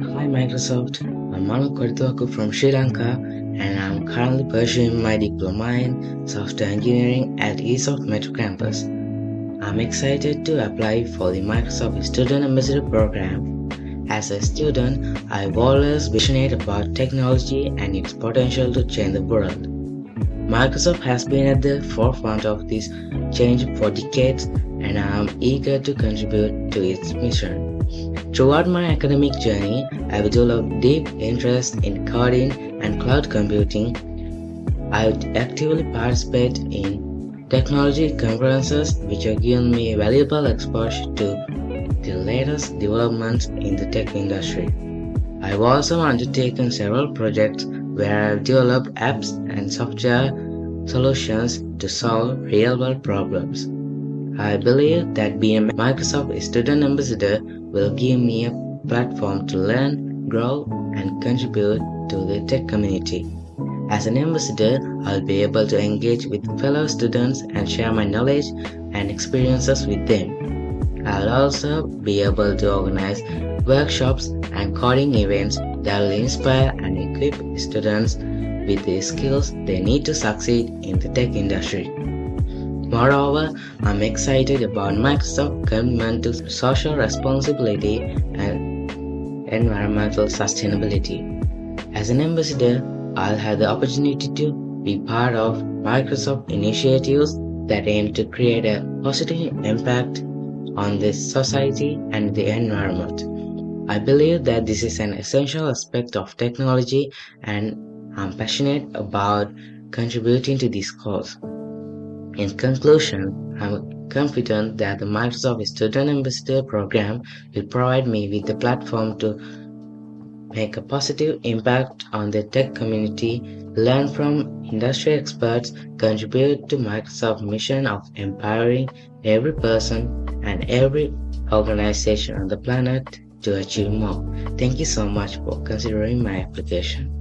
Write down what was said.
Hi Microsoft, I'm Manu from Sri Lanka and I'm currently pursuing my diploma in software engineering at eSoft Metro Campus. I'm excited to apply for the Microsoft Student Ambassador Program. As a student, I've always been passionate about technology and its potential to change the world. Microsoft has been at the forefront of this change for decades and I am eager to contribute to its mission. Throughout my academic journey, I've developed deep interest in coding and cloud computing. I actively participate in technology conferences which have given me valuable exposure to the latest developments in the tech industry. I've also undertaken several projects where I've developed apps and software solutions to solve real-world problems. I believe that being a Microsoft Student Ambassador will give me a platform to learn, grow, and contribute to the tech community. As an ambassador, I'll be able to engage with fellow students and share my knowledge and experiences with them. I'll also be able to organize workshops and coding events that will inspire and equip students with the skills they need to succeed in the tech industry. Moreover, I'm excited about Microsoft's commitment to social responsibility and environmental sustainability. As an ambassador, I'll have the opportunity to be part of Microsoft initiatives that aim to create a positive impact on the society and the environment. I believe that this is an essential aspect of technology and I'm passionate about contributing to this cause. In conclusion, I'm confident that the Microsoft Student Ambassador Program will provide me with the platform to make a positive impact on the tech community, learn from industry experts, contribute to Microsoft's mission of empowering every person and every organization on the planet to achieve more. Thank you so much for considering my application.